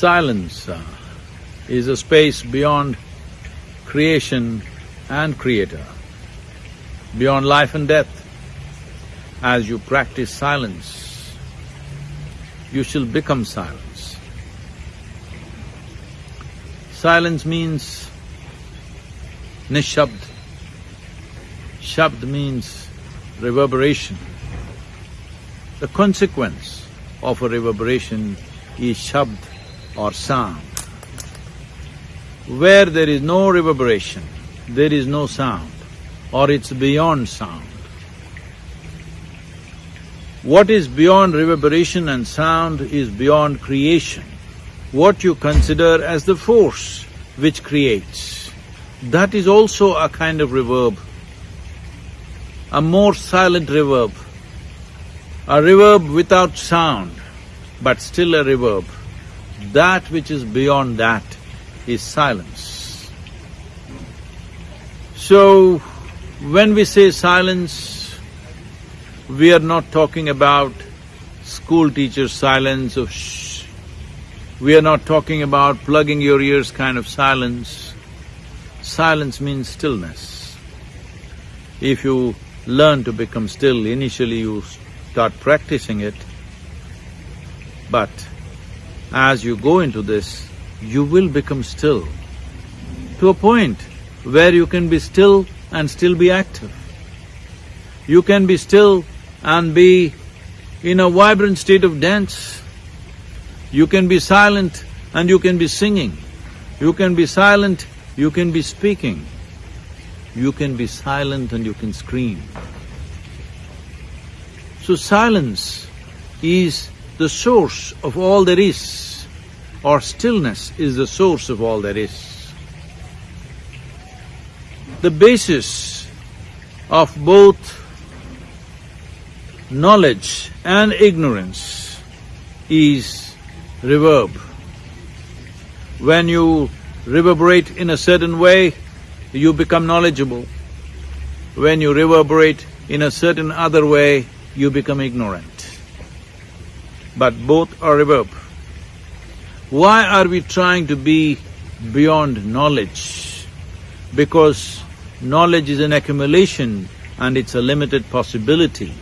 Silence is a space beyond creation and creator, beyond life and death. As you practice silence, you shall become silence. Silence means nishabd. Shabd means reverberation. The consequence of a reverberation is shabd or sound. Where there is no reverberation, there is no sound, or it's beyond sound. What is beyond reverberation and sound is beyond creation. What you consider as the force which creates, that is also a kind of reverb, a more silent reverb, a reverb without sound, but still a reverb. That which is beyond that is silence. So, when we say silence, we are not talking about school teacher silence of shh. We are not talking about plugging your ears kind of silence. Silence means stillness. If you learn to become still, initially you start practicing it, but as you go into this, you will become still to a point where you can be still and still be active. You can be still and be in a vibrant state of dance. You can be silent and you can be singing. You can be silent, you can be speaking. You can be silent and you can scream. So silence is the source of all there is, or stillness is the source of all there is. The basis of both knowledge and ignorance is reverb. When you reverberate in a certain way, you become knowledgeable. When you reverberate in a certain other way, you become ignorant but both are reverb. Why are we trying to be beyond knowledge? Because knowledge is an accumulation and it's a limited possibility.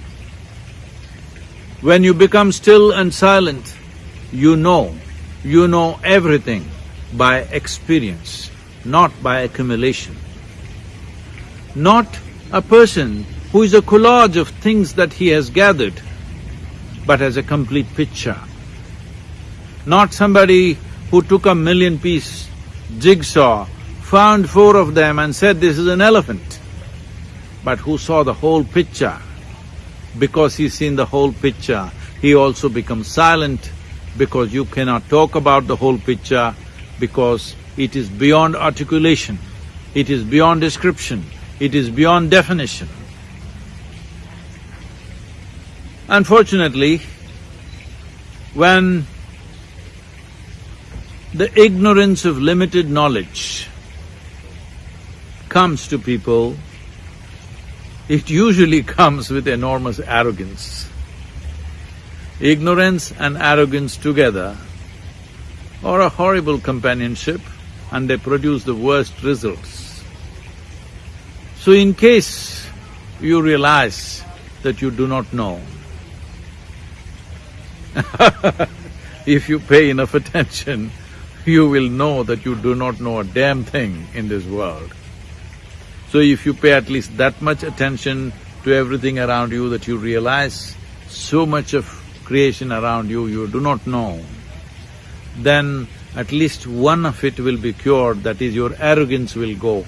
When you become still and silent, you know, you know everything by experience, not by accumulation. Not a person who is a collage of things that he has gathered but as a complete picture. Not somebody who took a million-piece jigsaw, found four of them and said, this is an elephant, but who saw the whole picture. Because he's seen the whole picture, he also becomes silent because you cannot talk about the whole picture because it is beyond articulation, it is beyond description, it is beyond definition. Unfortunately, when the ignorance of limited knowledge comes to people, it usually comes with enormous arrogance. Ignorance and arrogance together are a horrible companionship and they produce the worst results. So in case you realize that you do not know, if you pay enough attention, you will know that you do not know a damn thing in this world. So if you pay at least that much attention to everything around you that you realize so much of creation around you you do not know, then at least one of it will be cured, that is your arrogance will go.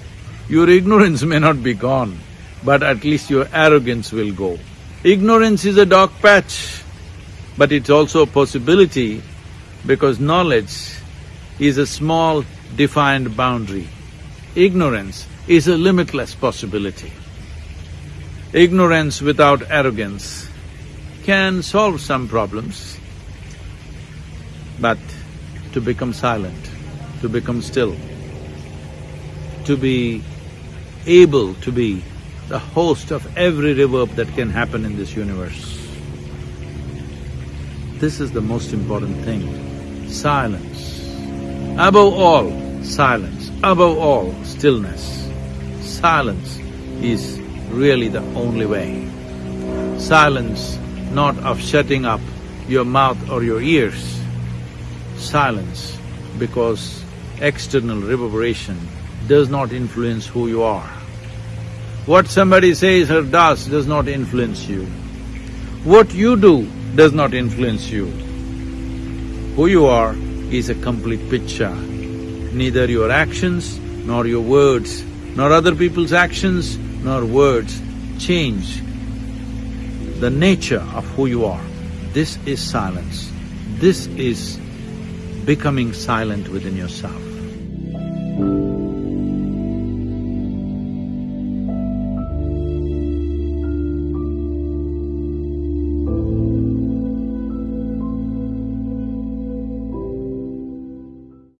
Your ignorance may not be gone, but at least your arrogance will go. Ignorance is a dark patch. But it's also a possibility because knowledge is a small defined boundary. Ignorance is a limitless possibility. Ignorance without arrogance can solve some problems, but to become silent, to become still, to be able to be the host of every reverb that can happen in this universe. This is the most important thing, silence. Above all, silence. Above all, stillness. Silence is really the only way. Silence not of shutting up your mouth or your ears. Silence because external reverberation does not influence who you are. What somebody says or does does not influence you. What you do does not influence you. Who you are is a complete picture. Neither your actions, nor your words, nor other people's actions, nor words change the nature of who you are. This is silence. This is becoming silent within yourself.